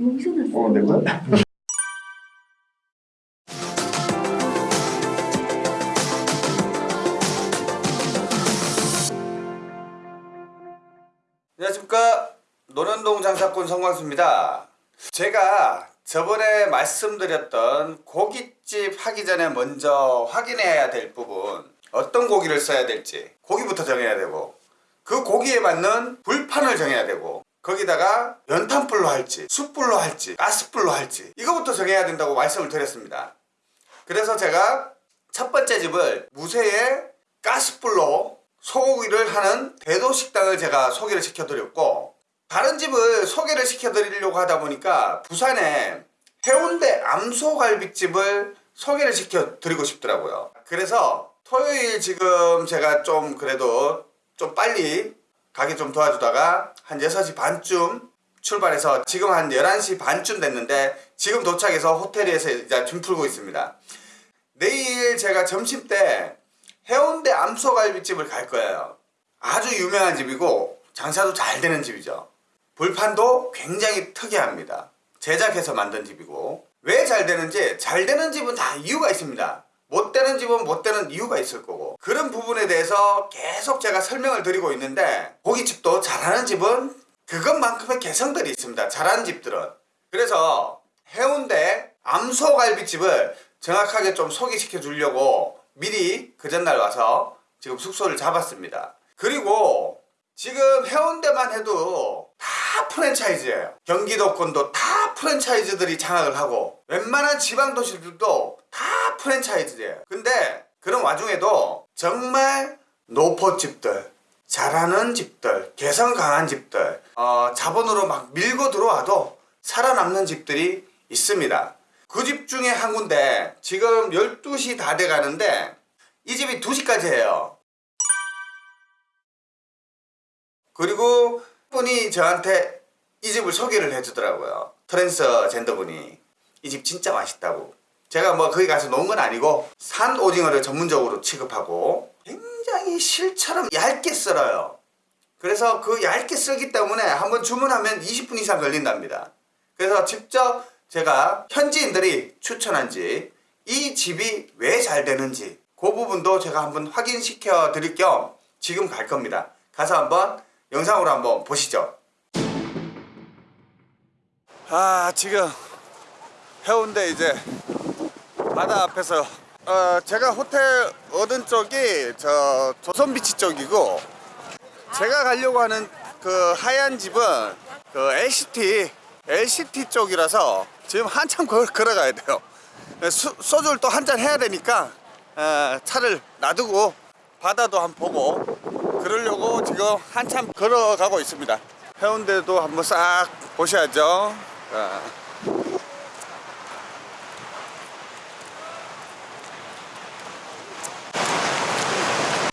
여기서 났어요. 어, 내 거야? 안녕하십니까 노년동 장사꾼 성광수입니다 제가 저번에 말씀드렸던 고깃집 하기 전에 먼저 확인해야 될 부분 어떤 고기를 써야 될지 고기부터 정해야 되고 그 고기에 맞는 불판을 정해야 되고 거기다가 연탄불로 할지 숯불로 할지 가스불로 할지 이거부터 정해야 된다고 말씀을 드렸습니다. 그래서 제가 첫 번째 집을 무쇠의 가스불로 소고기를 하는 대도식당을 제가 소개를 시켜드렸고 다른 집을 소개를 시켜드리려고 하다 보니까 부산에 해운대 암소갈비집을 소개를 시켜드리고 싶더라고요. 그래서 토요일 지금 제가 좀 그래도 좀 빨리 가게 좀 도와주다가 한 6시 반쯤 출발해서 지금 한 11시 반쯤 됐는데 지금 도착해서 호텔에서 이제 짐 풀고 있습니다 내일 제가 점심 때 해운대 암소갈비집을 갈 거예요. 아주 유명한 집이고 장사도 잘 되는 집이죠. 불판도 굉장히 특이합니다. 제작해서 만든 집이고 왜 잘 되는지 잘 되는 집은 다 이유가 있습니다. 못 되는 집은 못 되는 이유가 있을 거고 그런 부분에 대해서 계속 제가 설명을 드리고 있는데 고깃집도 잘하는 집은 그것만큼의 개성들이 있습니다. 잘하는 집들은 그래서 해운대 암소갈비집을 정확하게 좀 소개시켜 주려고 미리 그 전날 와서 지금 숙소를 잡았습니다. 그리고 지금 해운대만 해도 다 프랜차이즈예요. 경기도권도 다 프랜차이즈들이 장악을 하고 웬만한 지방 도시들도 다 프랜차이즈예요. 근데 그런 와중에도 정말 노포집들 잘하는 집들 개성 강한 집들 어, 자본으로 막 밀고 들어와도 살아남는 집들이 있습니다. 그 집 중에 한 군데 지금 12시 다 돼 가는데 이 집이 2시까지 해요. 그리고 분이 저한테 이 집을 소개를 해주더라고요. 트랜스젠더 분이 이 집 진짜 맛있다고. 제가 뭐 거기 가서 놓은 건 아니고 산 오징어를 전문적으로 취급하고 굉장히 실처럼 얇게 썰어요. 그래서 그 얇게 썰기 때문에 한번 주문하면 20분 이상 걸린답니다. 그래서 직접 제가 현지인들이 추천한 집, 이 집이 왜 잘 되는지 그 부분도 제가 한번 확인시켜 드릴 겸 지금 갈 겁니다. 가서 한번 영상으로 한번 보시죠. 아 지금 해운대 이제 바다 앞에서 어, 제가 호텔 얻은 쪽이 저 조선비치 쪽이고 제가 가려고 하는 그 하얀 집은 그 LCT LCT 쪽이라서 지금 한참 걸, 걸어가야 돼요 수, 소주를 또 한 잔 해야 되니까 어, 차를 놔두고 바다도 한번 보고 그러려고 지금 한참 걸어가고 있습니다 해운대도 한번 싹 보셔야죠 자.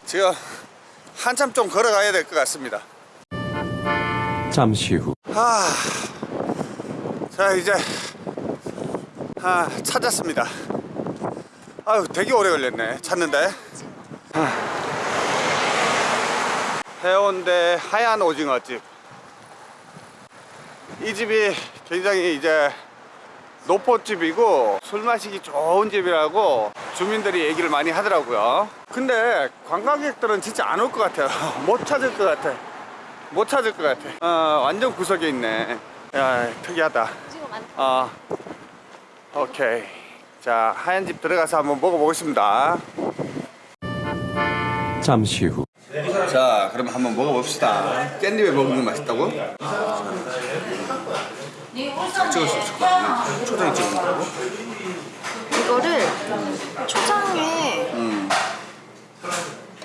지금 한참 좀 걸어가야 될 것 같습니다 잠시 후 아, 자 이제 아, 찾았습니다. 아유 되게 오래 걸렸네 찾는데. 아. 해운대 하얀 오징어 집. 이 집이 굉장히 이제 노포집이고 술 마시기 좋은 집이라고 주민들이 얘기를 많이 하더라고요. 근데 관광객들은 진짜 안 올 것 같아요. 못 찾을 것 같아. 못 찾을 것 같아. 어, 완전 구석에 있네. 야, 특이하다. 어, 오케이. 자, 하얀 집 들어가서 한번 먹어보겠습니다. 잠시 후 자, 그럼 한번 먹어봅시다. 깻잎에 먹는 게 맛있다고? 찍을 수 있을 것 같네. 초장에 찍는 거라고? 이거를 초장에 음.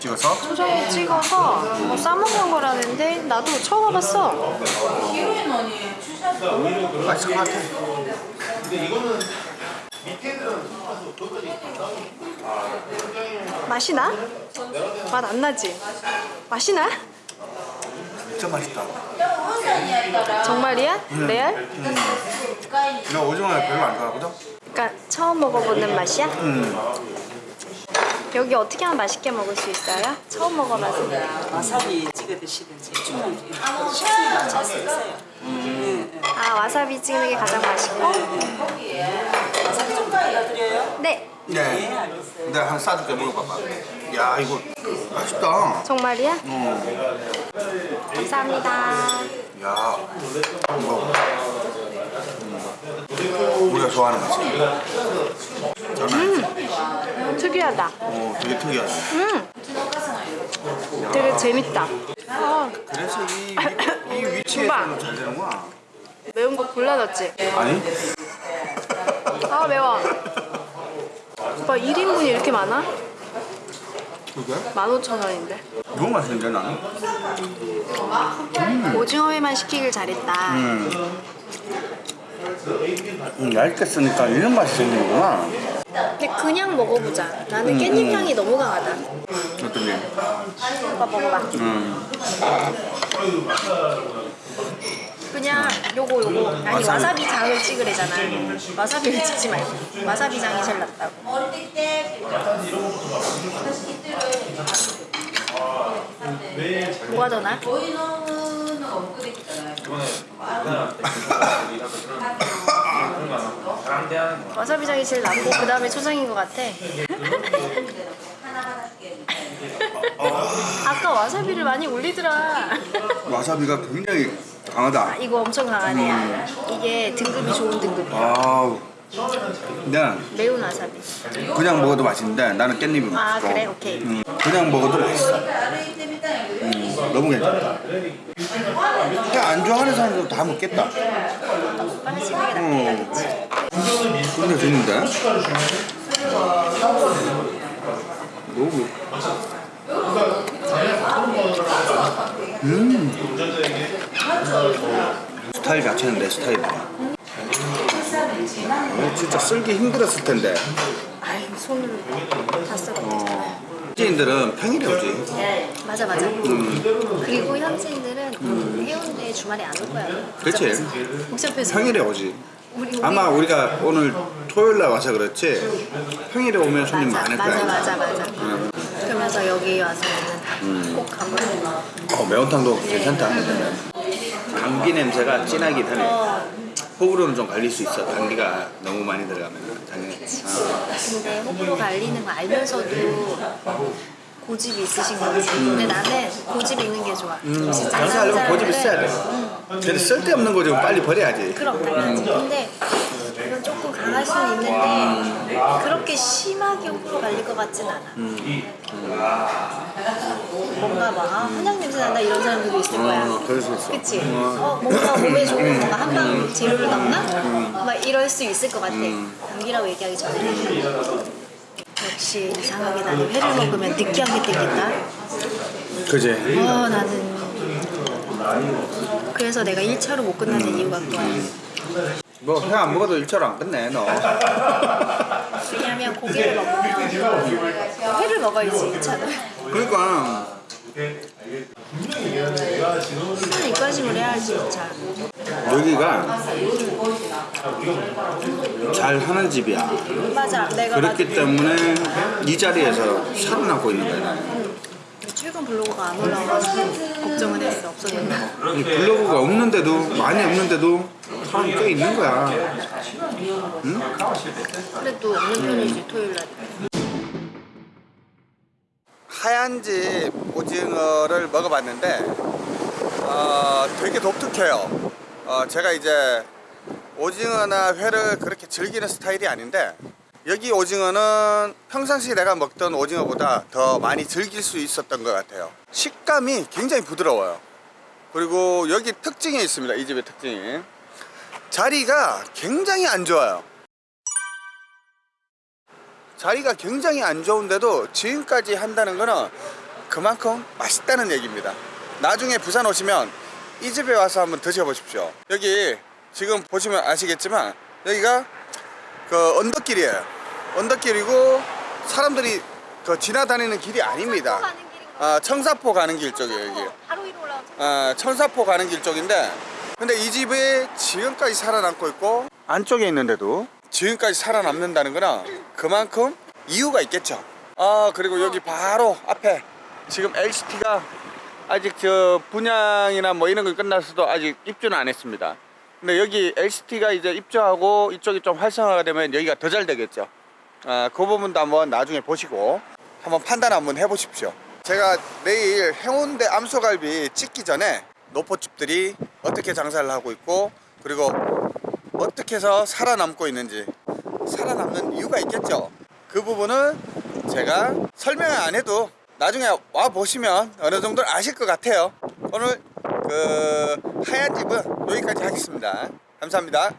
찍어서? 초장에 찍어서 뭐 싸먹는 거라는데 나도 처음 와봤어. 맛있을 것 같아. 맛이 나? 맛 안 나지? 맛이 나? 진짜 맛있다. 정말이야? 레알? 나 오징어를 별로 안 좋아하거든? 그러니까 처음 먹어보는 맛이야? 여기 어떻게 하면 맛있게 먹을 수 있어요? 처음 먹어봐서 와사비 찍어 드시든지 충분히 식습니다 잘수 있어요. 아 와사비 찍는 게 가장 맛있고. 네 네. 내가 한 싸줄게 먹어봐봐. 야 이거 맛있다. 정말이야? 어. 감사합니다. 야. 먹어. 음. 우리가 좋아하는 맛이야. 특이하다. 어, 되게 특이하다. 음. 되게 재밌다. 아, 그래서 이, 위- 이 위치에서 오빠. 잘 되는구나. 매운 거 골라 넣었지? 아니? 아 매워. 오빠 1인분이 이렇게 많아? 그게? 15,000원인데. 너무 맛있는데 나는? 오징어회만 시키길 잘했다. 음, 얇게 쓰니까 이런 맛이 생기는구나. 근데 그냥 먹어보자. 나는 깻잎 향이 너무 강하다. 어떤 게? 오빠 먹어봐. 음. 그냥 요거 요거 아니 와사비. 와사비 장을 찍으래잖아. 와사비를 찍지 말고 와사비 장이 제일 낫다고. 더 나? 와사비 장이 제일 낫고 그 다음에 초장인 것 같아. 아까 와사비를 많이 올리더라. 와사비가 굉장히 강하다. 이거 엄청 강하네. 이게 등급이 좋은 등급이야. 아우. 난 매운 와사비. 그냥 먹어도 맛있는데 나는 깻잎이 아 맛있어. 그래 오케이. 음, 그냥 먹어도 맛있어. 음, 너무 괜찮다. 그냥 안 좋아하는 사람도 다 먹겠다. 게 낫겠다, 그치? 근데 재밌는데? 너무 음 스타일 자체는 내 스타일이야 어, 진짜 쓸기 힘들었을 텐데 아이 손으로 다 썰어. 어, 현지인들은 평일에 오지 맞아 맞아. 음. 그리고 현지인들은 해운대 주말에 안 올 거야. 그치 복잡해서. 평일에 오지 우리 우리 아마 우리가 오늘 토요일 날 와서 그렇지 평일에 오면 손님 맞아 많을 맞아 거야 맞아 맞아. 그러면서 여기 와서는 음. 꼭 가보고. 어, 매운탕도 괜찮다 감기 냄새가 진하긴 하네 어. 호불호는 좀 갈릴 수 있어. 감기가 너무 많이 들어가면. 당연히. 어. 근데 호불호 갈리는 거 알면서도 고집이 있으신 거지. 근데 나는 고집 있는 게 좋아. 음, 진짜 장사하려면 고집 있어야 돼. 근데 쓸데없는 거 좀 빨리 버려야지. 그럼 당연하지. 근데 이건 조금 강할 수는 있는데 그렇게 심하게 호불호 갈릴 것 같진 않아. 뭔가 막 아, 한약 냄새 난다 이런 사람들도 있을 거야. 어, 그럴 수 있어 그치? 어. 어, 뭔가 몸에 좋은 뭔가 한방 재료를 넣나? 막 이럴 수 있을 것 같아. 감기라고 얘기하기 전에. 역시 이상하게 나는 회를 먹으면 느끼한 게 땡긴다. 그지 어, 나는. 그래서 내가 1차로 못 끝나는 이유가 그거야. 뭐회안 먹어도 일처럼 안 끝내 너 왜냐면 고기를 먹으면 회를 먹어야지 1차는. 그러니까 회는 입가심을 해야지 2차. 여기가 잘 하는 집이야 맞아. 내가 그렇기 맞- 때문에 이 자리에서 살아남고 있는 거야 나는. 최근 블로그가 안 올라와가지고 걱정은 했어. 없어졌나? 이 블로그가 없는데도 많이 없는데도 사람 꽤 있는 거야 그래도 없는 편이지 토요일 날. 하얀 집 오징어를 먹어봤는데 어, 되게 독특해요. 어, 제가 이제 오징어나 회를 그렇게 즐기는 스타일이 아닌데 여기 오징어는 평상시 내가 먹던 오징어보다 더 많이 즐길 수 있었던 것 같아요. 식감이 굉장히 부드러워요. 그리고 여기 특징이 있습니다. 이 집의 특징이 자리가 굉장히 안 좋아요. 자리가 굉장히 안 좋은데도 지금까지 한다는 거는 그만큼 맛있다는 얘기입니다. 나중에 부산 오시면 이 집에 와서 한번 드셔보십시오. 여기 지금 보시면 아시겠지만 여기가 그 언덕길이에요. 언덕길이고 사람들이 그 지나다니는 길이 아닙니다. 아, 청사포 가는 길 쪽이에요, 여기. 바로 위로 올라오죠. 아, 청사포 가는 길 쪽인데 근데 이 집이 지금까지 살아남고 있고 안쪽에 있는데도 지금까지 살아남는다는 거는 그만큼 이유가 있겠죠 아 그리고 여기 바로 앞에 지금 LCT가 아직 저 분양이나 뭐 이런 거 끝났어도 아직 입주는 안 했습니다 근데 여기 LCT가 이제 입주하고 이쪽이 좀 활성화가 되면 여기가 더 잘 되겠죠. 아, 그 부분도 한번 나중에 보시고 한번 판단 한번 해보십시오. 제가 내일 해운대 암소갈비 찍기 전에 노포집들이 어떻게 장사를 하고 있고 그리고 어떻게 해서 살아남고 있는지 살아남는 이유가 있겠죠. 그 부분은 제가 설명을 안 해도 나중에 와 보시면 어느 정도 아실 것 같아요. 오늘 그 하얀 집은 여기까지 하겠습니다. 감사합니다.